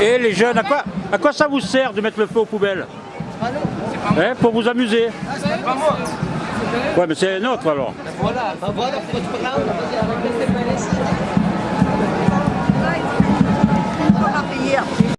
Et les jeunes, à quoi, à quoi ça vous sert de mettre le feu aux poubelles hein, Pour vous amuser Ouais, mais c'est un autre alors. Voilà